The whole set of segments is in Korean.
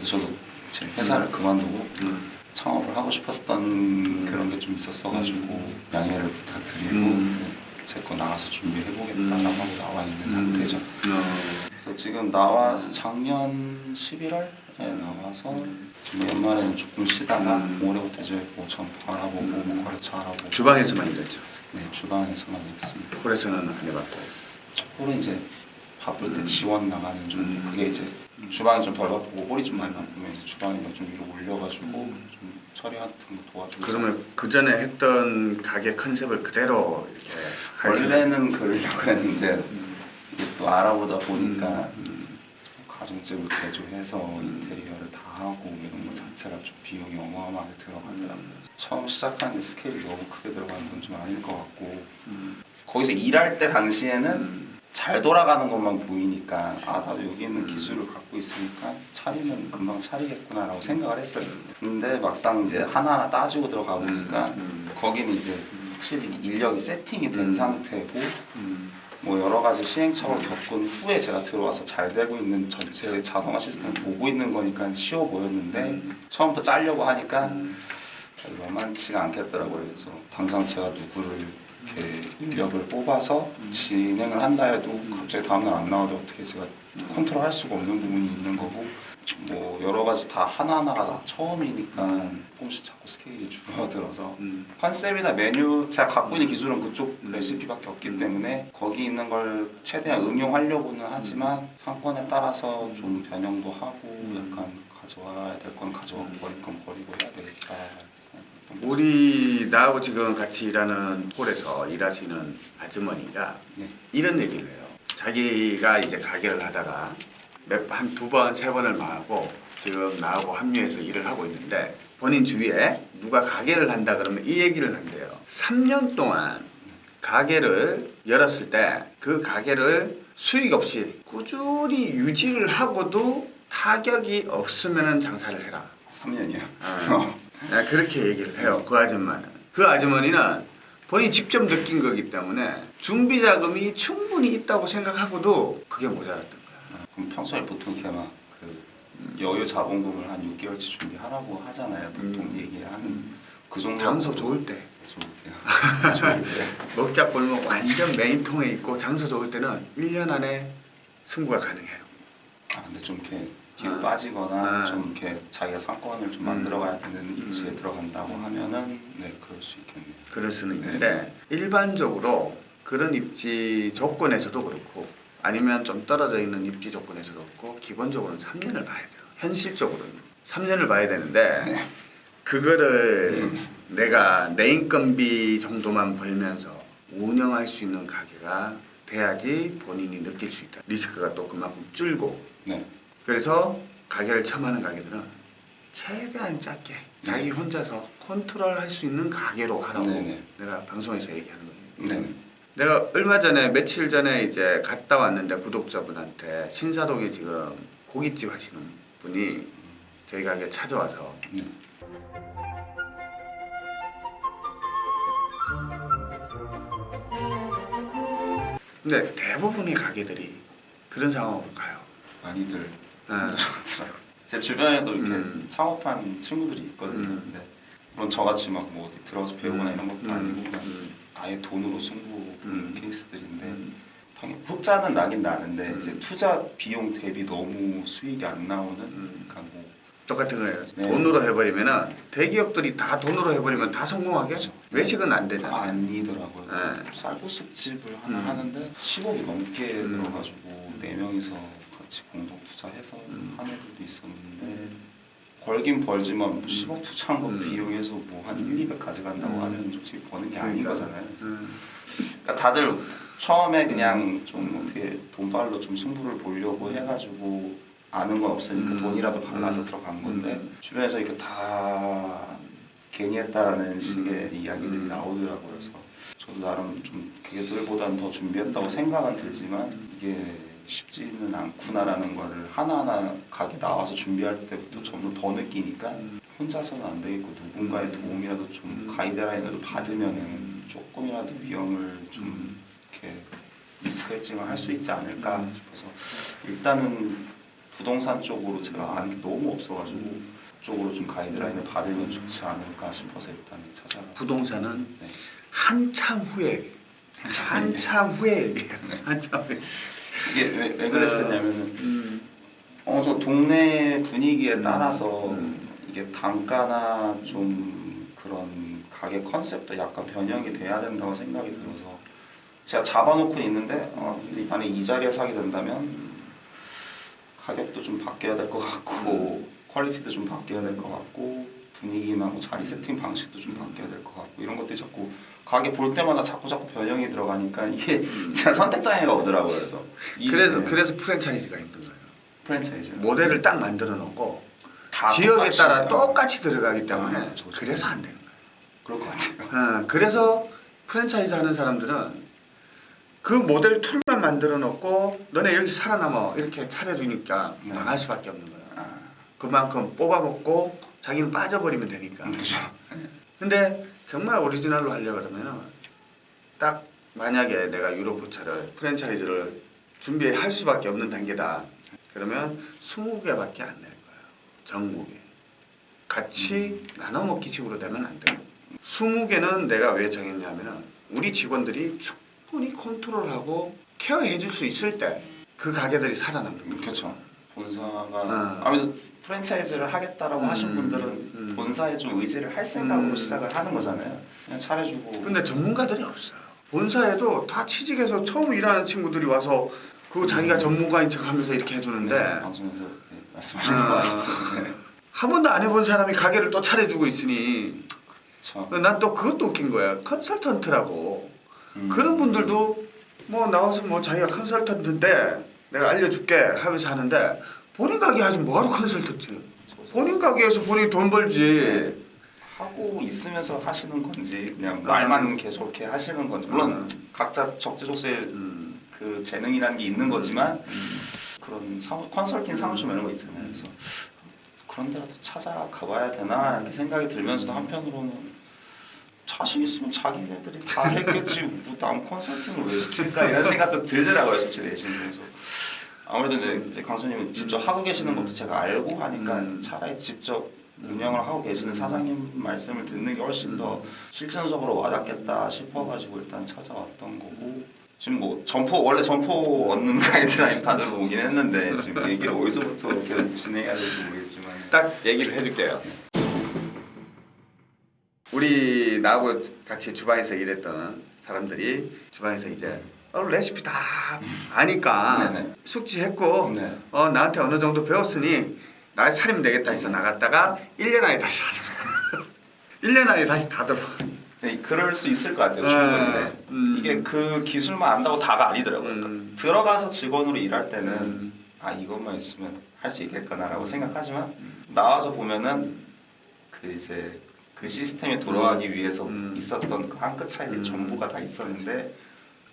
그래서 저도 제 회사를 그만두고 음. 창업을 하고 싶었던 그런 게 좀 있었어가지고 양해를 부탁드리고 음. 제거 나가서 준비해보겠다라고 음. 하고 나와 있는 음. 상태죠. 어. 그래서 지금 나와서 작년 11월에 나와서 좀 연말에는 조금 쉬다가 음. 올해부터 이제 뭐 전파 알아보고 뭐 거래처 알아보고 주방에서만 일했죠. 네 주방에서만 일했습니다. 홀에서는 안 해봤고. 홀은 이제 바쁠 때 지원 나가는 좀 음. 그게 이제 주방이 좀 덜 바쁘고 홀이 좀 많이 바쁘면 이제 주방이랑 좀 위로 올려가지고 음. 좀 처리 같은 거 도와주고 그러면 그 전에 했던 가게 컨셉을 그대로 이렇게 원래는 그러려고 했는데 음. 이게 또 알아보다 보니까 음. 가정집을 개조해서 인테리어를 다 하고 이런 거 자체가 좀 비용이 어마어마하게 들어가더라고요. 처음 시작하는데 스케일이 너무 크게 들어가는 건 좀 아닐 것 같고 음. 거기서 일할 때 당시에는 음. 잘 돌아가는 것만 보이니까 아 나도 여기 있는 기술을 갖고 있으니까 차리면 금방 차리겠구나 라고 생각을 했어요. 근데 막상 이제 하나하나 따지고 들어가 보니까 음. 거기는 이제 확실히 인력이 세팅이 된 음. 상태고 음. 뭐 여러 가지 시행착오를 겪은 후에 제가 들어와서 잘 되고 있는 전체 자동화 시스템을 보고 있는 거니까 쉬워 보였는데 음. 처음부터 짜려고 하니까 음. 만만치가 않겠더라고요. 그래서 당장 제가 누구를 인력을 뽑아서 진행을 한다 해도 갑자기 다음날 안 나와도 어떻게 제가 컨트롤할 수가 없는 부분이 있는 거고 뭐 여러 가지 다 하나하나가 다 처음이니까 조금씩 자꾸 스케일이 줄어들어서 음. 컨셉이나 메뉴 제가 갖고 있는 기술은 그쪽 레시피밖에 없기 때문에 거기 있는 걸 최대한 응용하려고는 하지만 상권에 따라서 좀 변형도 하고 약간 가져와야 될 건 가져가고 버릴 건 버리고 해야 거죠. 우리 나하고 지금 같이 일하는 홀에서 일하시는 아주머니가 네. 이런 얘기를 해요. 자기가 이제 가게를 하다가 한 두 번, 세 번을 망하고 지금 나하고 합류해서 일을 하고 있는데 본인 주위에 누가 가게를 한다 그러면 이 얘기를 한대요. 3년 동안 가게를 열었을 때 그 가게를 수익 없이 꾸준히 유지를 하고도 타격이 없으면 장사를 해라. 3년이요. 어. 네, 그렇게 얘기를 해요. 그 아줌마는. 그 아주머니는 본인이 직접 느낀 거기 때문에 준비 자금이 충분히 있다고 생각하고도 그게 모자랐던 거야. 그럼 평소에 보통 이렇게 막 그 여유 자본금을 한 6개월치 준비하라고 하잖아요. 보통 음. 얘기하는 그 정도 장소 좋을 때 먹자 골목 완전 메인통에 있고 장소 좋을 때는 1년 안에 승부가 가능해요. 아 근데 좀 이렇게 뒤로 아. 빠지거나 아. 좀 이렇게 자기가 상권을 좀 음. 만들어가야 되는 입지에 음. 들어간다고 하면은 네 그럴 수 있겠네요. 그럴 수는 있는데 일반적으로 그런 입지 조건에서도 그렇고 아니면 좀 떨어져 있는 입지 조건에서도 그렇고 기본적으로는 3년을 봐야 돼요. 현실적으로는 3년을 봐야 되는데 그거를 내가 내 인건비 정도만 벌면서 운영할 수 있는 가게가 돼야지 본인이 느낄 수 있다. 리스크가 또 그만큼 줄고 네. 그래서 가게를 처음 하는 가게들은 최대한 작게 자기 혼자서 컨트롤할 수 있는 가게로 하라고 네네. 내가 방송에서 얘기하는 거예요. 네. 내가 얼마 전에 며칠 전에 이제 갔다 왔는데 구독자분한테 신사동에 지금 고깃집 하시는 분이 저희 가게 찾아와서 네. 근데 대부분의 가게들이 그런 상황으로 가요. 많이들 네. 힘들어하더라고요. 제 주변에도 이렇게 음. 창업한 친구들이 있거든요. 음. 근데 물론 저같이 막뭐 어디 들어가서 배우거나 음. 이런 것도 음. 아니고 그냥 음. 아예 돈으로 승부 보는 음. 케이스들인데 음. 당연히 흑자는 나긴 나는데 음. 이제 투자 비용 대비 너무 수익이 안 나오는 음. 그러니까 뭐 똑같은 거예요. 네. 돈으로 해버리면은 대기업들이 다 돈으로 해버리면 다 성공하게 그렇죠. 외식은 안 되잖아. 아니더라고요. 네. 쌀국수집을 하나 음. 하는데 10억이 넘게 음. 들어가지고 네 명이서 같이 공동 투자해서 음. 한 애들도 있었는데 벌긴 벌지만 뭐 10억 투자한 거 음. 비용해서 뭐 한 1, 200 가져간다고 음. 하면 솔직히 버는 게 아닌 그러니까. 거잖아요. 음. 그러니까 다들 처음에 그냥 좀 어떻게 돈발로 좀 승부를 보려고 해가지고 아는 건 없으니까 음. 돈이라도 발라서 음. 들어간 건데 음. 주변에서 이렇게 다 괜히 했다라는 식의 이야기들이 음. 나오더라고요. 그래서 저도 나름 좀 걔들보다는 더 준비했다고 생각은 들지만 이게 쉽지는 않구나라는 거를 하나하나 가게 나와서 준비할 때부터 점점 더 느끼니까 음. 혼자서는 안 되겠고 누군가의 도움이라도 좀 음. 가이드라인이라도 받으면은 조금이라도 위험을 좀 음. 이렇게 리스크 헤징을 할 수 있지 않을까 음. 싶어서 일단은 부동산 쪽으로 제가 아는 게 너무 없어가지고 그쪽으로 좀 가이드라인을 받으면 좋지 않을까 싶어서 일단 찾아가. 부동산은 네. 한참 후에 한참 후에 얘기해요. 한참 후에. 이게 왜, 왜 그랬었냐면은 음. 어저 동네 분위기에 따라서 음. 이게 단가나 좀 그런 가게 컨셉도 약간 변형이 돼야 된다고 생각이 들어서 제가 잡아놓고 있는데 어 근데 만약 이 자리에 사게 된다면 가격도 좀 바뀌어야 될 것 같고 퀄리티도 좀 바뀌어야 될 것 같고 분위기나 뭐 자리 세팅 방식도 좀 바뀌어야 될 것 같고 이런 것들이 자꾸 가게 볼 때마다 자꾸 자꾸 변형이 들어가니까 이게 제가 선택 장애가 오더라고요. 그래서 이- 음. 그래서 네, 그래서 프랜차이즈가 힘든 거예요. 프랜차이즈 모델을 딱 만들어 놓고 다 지역에 똑같이 따라. 똑같이 들어가기 때문에 아. 그래서 안 되는 그럴 것 같아요. 거예요. 어, 그래서 프랜차이즈 하는 사람들은 그 모델 툴만 만들어 놓고 너네 여기 살아남아 이렇게 차려주니까 네. 망할 수밖에 없는 거예요. 아, 그만큼 뽑아먹고 자기는 빠져버리면 되니까. 그렇죠. 근데 정말 오리지널로 하려고 그러면은 딱 만약에 내가 유로포차를 프랜차이즈를 준비할 수밖에 없는 단계다. 그러면 20개밖에 안 낼 거예요. 전국에. 같이 나눠 먹기 식으로 되면 안 돼요. 20개는 내가 왜 정했냐면은 우리 직원들이 충분히 컨트롤하고 케어해 줄 수 있을 때 그 가게들이 살아남는 거죠. 그렇죠. 본사가 아. 아무래도 프랜차이즈를 하겠다라고 음, 하신 분들은 음. 본사에 좀 의지를 할 생각으로 음. 시작을 하는 거잖아요. 그냥 차려주고 근데 전문가들이 없어요. 본사에도 다 취직해서 처음 일하는 친구들이 와서 그 자기가 전문가인 척하면서 이렇게 해주는데 네, 방송에서 네, 말씀하신 아. 것 같았어요. 네. 한 번도 안 해본 사람이 가게를 또 차려주고 있으니. 난 또 그것도 웃긴 거야. 컨설턴트라고 음. 그런 분들도 뭐 나와서 뭐 자기가 컨설턴트인데 내가 알려줄게 하면서 하는데 본인 가게 하지 뭐하러 컨설턴트? 본인 가게에서 본인 돈 벌지. 하고 있으면서 하시는 건지 그냥 음. 말만 계속 이렇게 하시는 건지 물론 음. 각자 적재적소에 음. 그 재능이라는 게 있는 거지만 음. 그런 사무, 컨설팅 사무실 이런 거 있잖아요. 그래서 그런 데라도 찾아가 봐야 되나 이렇게 생각이 들면서도 한편으로는 자신 있으면 자기네들이 다 했겠지 뭐 남 컨설팅을 왜 시킬까 이런 생각도 들더라고요 솔직히 내심 그래서 아무래도 이제, 이제 강수님은 직접 하고 계시는 것도 제가 알고 하니까 음. 차라리 직접 운영을 하고 계시는 사장님 말씀을 듣는 게 훨씬 더 실전적으로 와닿겠다 싶어가지고 일단 찾아왔던 거고 지금 뭐 점포 원래 점포 얻는 가이드라인 판으로 오긴 했는데 지금 얘기를 어디서부터 이렇게 진행해야 될지 모르겠지만 딱 얘기를 해줄게요. 우리 나하고 같이 주방에서 일했던 사람들이 주방에서 이제 어, 레시피 다 아니까 네네. 숙지했고 네. 어, 나한테 어느 정도 배웠으니 나 차리면 되겠다 해서 나갔다가 1년 안에 다시 다 들어. 1년 안에 다시 다 들어. 네, 그럴 수 있을 것 같아요 네. 충분히 네. 음. 이게 그 기술만 안다고 다가 아니더라고요 음. 들어가서 직원으로 일할 때는 음. 아 이것만 있으면 할 수 있겠구나 라고 생각하지만 나와서 보면은 그 이제 그 시스템이 돌아가기 위해서 음. 있었던 그 한끗 음. 전부가 다 있었는데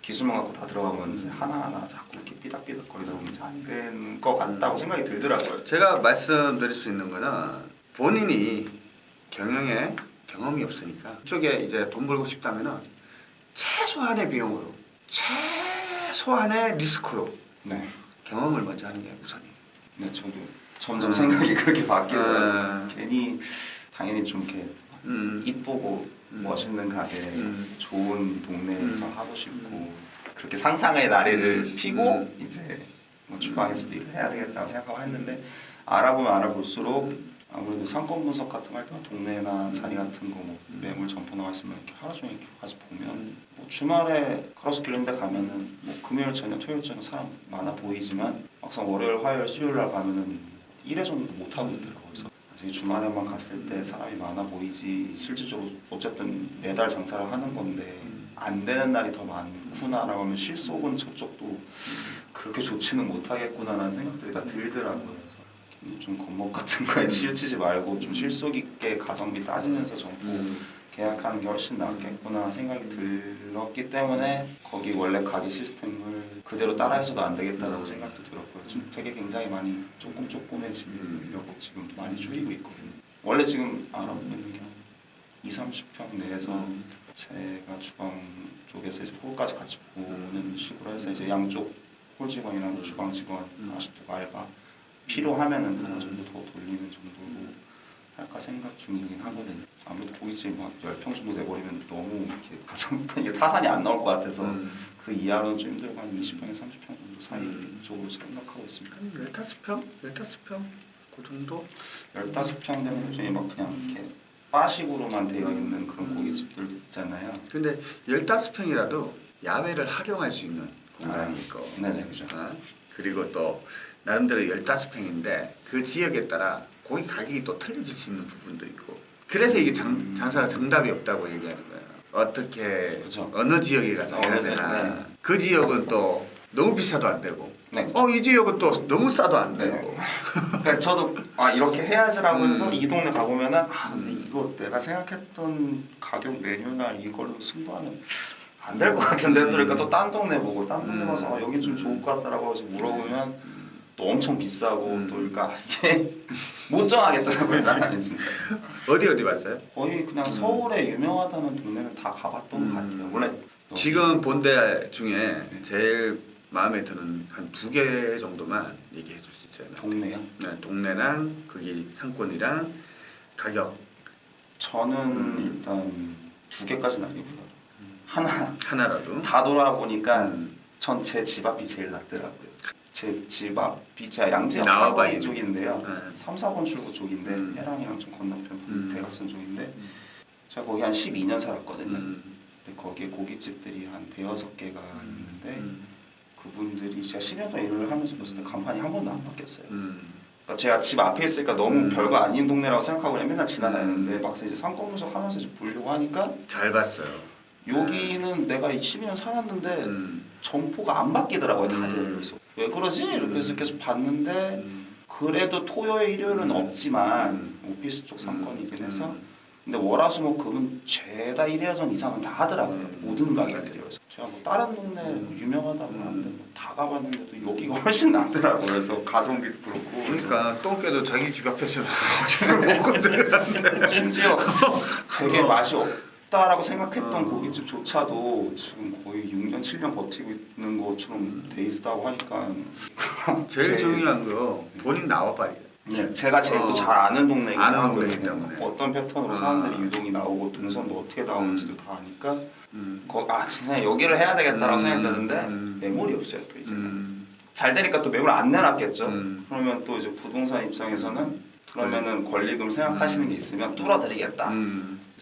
기술만 갖고 다 들어가면 하나하나 자꾸 이렇게 삐딱삐딱거리다 보면 이제 안된 것 같다고 생각이 들더라고요. 제가 말씀드릴 수 있는 거는 본인이 경영에 경험이 없으니까 그쪽에 이제 돈 벌고 싶다면은 최소한의 비용으로 최소한의 리스크로 네, 경험을 먼저 하는 게 우선이에요. 네 저도 점점 음. 생각이 그렇게 바뀌더라고요. 음. 괜히 당연히 좀 이렇게 음. 이쁘고 음. 멋있는 가게, 음. 좋은 동네에서 음. 하고 싶고 그렇게 상상의 나래를 음. 피고 음. 이제 뭐 주방에서도 일을 해야 되겠다고 생각하고 했는데 알아보면 알아볼수록 음. 아무래도 상권 분석 같은 거 할 때는 동네나 자리 같은 거 뭐 매물 점포 나와 있으면 이렇게 하루 종일 이렇게 가서 보면 음. 뭐 주말에 있는 데 가면은 뭐 금요일 저녁 토요일 저녁 사람 많아 보이지만 막상 월요일 화요일 수요일 날 가면은 일회 정도 못 하고 있더라고요. 그래서 주말에만 갔을 때 사람이 많아 보이지 실질적으로 어쨌든 매달 장사를 하는 건데 안 되는 날이 더 많구나라고 하면 실속은 저쪽도 그렇게 좋지는 못하겠구나라는 생각들이 다 들더라고요. 좀 겁먹 같은 거에 치우치지 말고 좀 실속 있게 가성비 따지면서 정보 계약하는 게 훨씬 낫겠구나 생각이 들었기 때문에 거기 원래 가게 시스템을 그대로 따라해서도 안 되겠다라고 생각도 들었고요. 지금 되게 굉장히 많이 조금 조금해지려고 지금 많이 줄이고 있거든요. 원래 지금 알아보고 있는 게 2, 30평 내에서 제가 주방 쪽에서 이제 홀까지 같이 보는 식으로 해서 이제 양쪽 홀 직원이나 뭐 주방 직원 음. 아직도 말바 필요하면은 하나 정도 더 돌리는 정도로 할까 생각 중이긴 하거든요. 아무래도 고깃집 막 10평 정도 내버리면 너무 이렇게 가정 이게 타산이 안 나올 것 같아서 음. 그 이하로는 좀 힘들고 한 20평에 30평 정도 사이 음. 쪽으로 생각하고 있습니다. 한 15평? 15평? 그 정도? 15평 되는 것 중에 막 그냥 이렇게 바식으로만 되어 있는 그런 고깃집들 있잖아요. 근데 15평이라도 야외를 활용할 수 있는 공간이 아, 네네, 그죠. 어? 그리고 또 나름대로 15평인데 그 지역에 따라 고기 가격이 또 틀려질 수 있는 부분도 있고 그래서 이게 장, 장사가 정답이 없다고 얘기하는 거예요 어떻게 그죠. 어느 지역에 가서 해야 되나 네. 그 지역은 또 너무 비싸도 안 되고 네. 어이 지역은 또 너무 싸도 안 네. 되고 그러니까 저도 아 이렇게 해야지라고 음. 해서 이 동네 가보면 은 아 근데 음. 이거 내가 생각했던 가격 메뉴나 이걸로 승부하면 안 될 것 같은데 또 그러니까 또 딴 동네 보고 딴 동네 음. 가서 아, 여긴 좀 좋을 것 같다라고 해서 물어보면 또 엄청 비싸고 음. 또 그러니까 이게 못 정하겠더라고요 진짜 어디 어디 봤어요? 거의 그냥 서울에 유명하다는 동네는 다 가봤던 음. 것 같아요 원래 지금 본 데 중에 제일 마음에 드는 한 두 개 정도만 얘기해 줄 수 있어요. 동네요 네, 동네랑 거기 상권이랑 가격 저는 음. 일단 두 개까지는 아니고요 하나 하나라도 다 돌아보니까 음. 전제 집 앞이 제일 낫더라고요. 제 집 앞이 제가 양재역 사거리 있는. 쪽인데요. 네. 3, 4번 출구 쪽인데 음. 해랑이랑 좀 건너편 음. 대각선 쪽인데 음. 제가 거기 한 12년 살았거든요. 음. 근데 거기에 고깃집들이 한 대여섯 개가 있는데 음. 그분들이 제가 10년 동안 일을 하면서 봤을 때 간판이 한 번도 안 바뀌었어요. 음. 그러니까 제가 집 앞에 있으니까 너무 음. 별거 아닌 동네라고 생각하고 그냥 맨날 지나다녔는데 막상 이제 상권 분석 하면서 이제 보려고 하니까 잘 봤어요. 여기는 내가 12년 살았는데 음. 점포가 안 바뀌더라고요 다들 음. 그래서 왜 그러지? 이렇게 해서 음. 계속 봤는데 음. 그래도 토요일 일요일은 음. 없지만 음. 오피스 쪽 상권이긴 해서 음. 근데 월화수목금은 죄다 1회전 이상은 다 하더라고요 음. 모든 가게들이 그래서 제가 뭐 다른 동네 음. 유명하다고 하는데 뭐 다 가봤는데도 여기가 훨씬 낫더라고요 그래서 가성비도 그렇고 그러니까 똥개도 자기 집 앞에서 먹고 심지어 되게 맛이 없 다라고 생각했던 어. 고깃집조차도 지금 거의 6년 7년 버티고 있는 것처럼 돼 있다고 하니까 제일 제- 중요한 거 본인 나와봐야 예, 제가 제일 어. 또잘 아는 동네이긴 아는 하거든요. 때문에. 어떤 패턴으로 아. 사람들이 유동이 나오고 동선도 어떻게 나오는지도 다 아니까 음. 거, 아 진짜 여기를 해야 되겠다라고 음. 생각했는데 음. 매물이 없어요 또 이제 음. 잘 되니까 또 매물 안 내놨겠죠. 음. 그러면 또 이제 부동산 입장에서는 그러면은 권리금 생각하시는 게 있으면 뚫어드리겠다.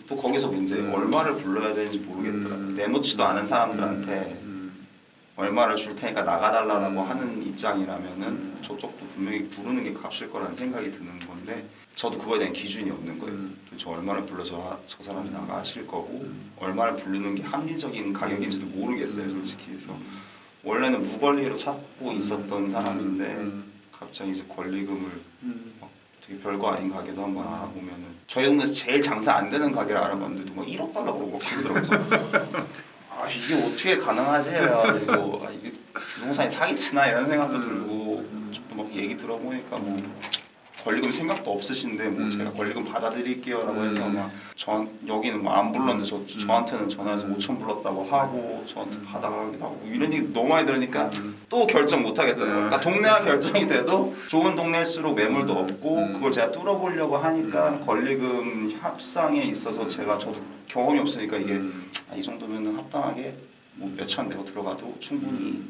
음. 또 거기서 문제 음. 얼마를 불러야 되는지 모르겠더라고요. 음. 내놓지도 않은 사람들한테 음. 얼마를 줄 테니까 나가달라고 음. 하는 입장이라면은 음. 저쪽도 분명히 부르는 게 값일 거라는 생각이 드는 건데 저도 그거에 대한 기준이 없는 거예요. 음. 도대체 얼마를 불러서 저 사람이 나가실 거고 음. 얼마를 부르는 게 합리적인 가격인지도 모르겠어요, 음. 솔직히. 그래서 원래는 무권리로 찾고 있었던 사람인데 음. 갑자기 이제 권리금을 음. 되게 별거 아닌 가게도 한번 알아보면은 저희 동네에서 제일 장사 안 되는 가게를 알아봤는데도 막 1억 달라고 막 그러더라고요. 아 이게 어떻게 가능하지? 그리고 아, 이게 부동산이 사기치나 이런 생각도 음. 들고 또막 얘기 들어보니까 뭐 권리금 생각도 없으신데 뭐 음. 제가 권리금 받아드릴게요라고 음. 해서 막저 여기는 뭐 안 불렀는데 저, 음. 저한테는 전화해서 5천 불렀다고 하고 저한테 받아가기도 하고 뭐 이런 얘기 너무 많이 들으니까 음. 또 결정 못 하겠더라고요. 네. 그러니까 동네가 결정이 돼도 좋은 동네일수록 매물도 음. 없고 음. 그걸 제가 뚫어보려고 하니까 권리금 협상에 있어서 제가 저도 경험이 없으니까 이게 음. 아, 이 정도면은 합당하게 뭐 몇천 내고 들어가도 충분히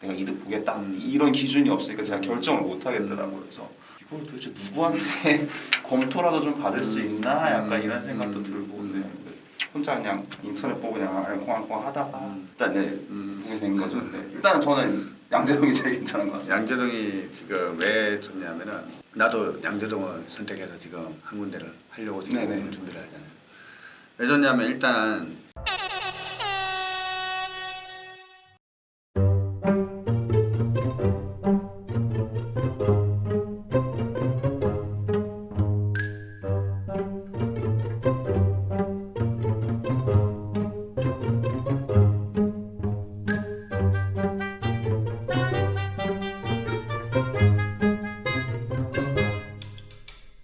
내가 이득 보겠다 음. 이런 기준이 없으니까 제가 결정을 못 하겠더라고요. 그래서 이걸 도대체 누구한테 검토라도 좀 받을 수 있나 약간 음. 이런 생각도 음. 들고 근데 혼자 그냥 인터넷 보고 그냥 콩알콩 하다가 음. 일단 네 음. 보게 된 거죠. 근데 일단 저는 양재동이 제일 괜찮은 것 같습니다. 양재동이 지금 왜 좋냐면은 나도 양재동을 선택해서 지금 한 군데를 하려고 지금 네네. 준비를 하잖아요. 왜 좋냐면 일단